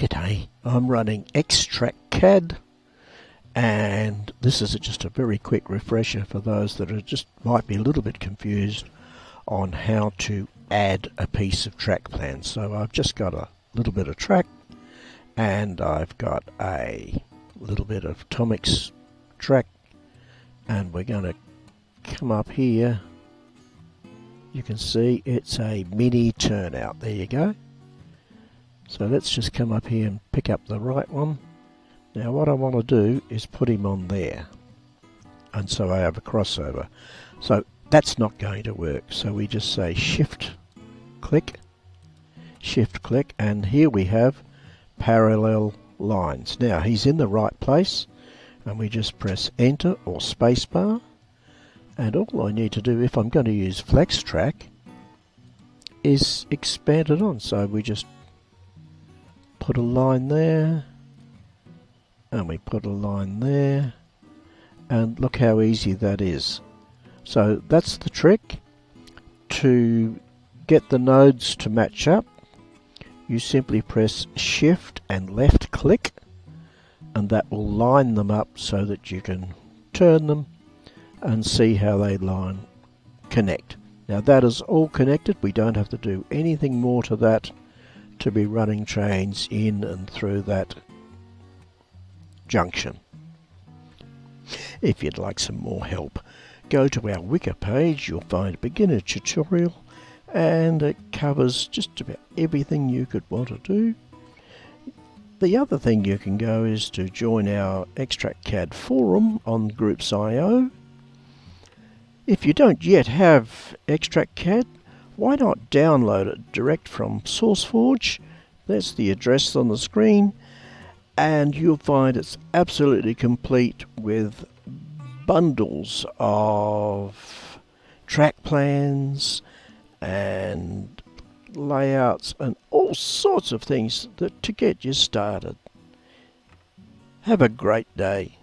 G'day, I'm running XTrackCAD and this is just a very quick refresher for those that are just might be a little bit confused on how to add a piece of track plan. So I've just got a little bit of track and I've got a little bit of Tomix track and we're going to come up here. You can see it's a mini turnout. There you go so let's just come up here and pick up the right one. Now what I want to do is put him on there. And so I have a crossover. So that's not going to work. So we just say shift click, shift click, and here we have parallel lines. Now he's in the right place and we just press enter or spacebar and all I need to do if I'm going to use flex track is expand it on so we just put a line there and we put a line there and look how easy that is. So that's the trick. To get the nodes to match up you simply press shift and left click and that will line them up so that you can turn them and see how they line connect. Now that is all connected. We don't have to do anything more to that to be running trains in and through that junction. If you'd like some more help, go to our Wiki page, you'll find a beginner tutorial and it covers just about everything you could want to do. The other thing you can go is to join our XTrackCAD forum on Groups.io. If you don't yet have XTrackCAD, why not download it direct from SourceForge? That's the address on the screen, and you'll find it's absolutely complete with bundles of track plans and layouts and all sorts of things that, to get you started. Have a great day.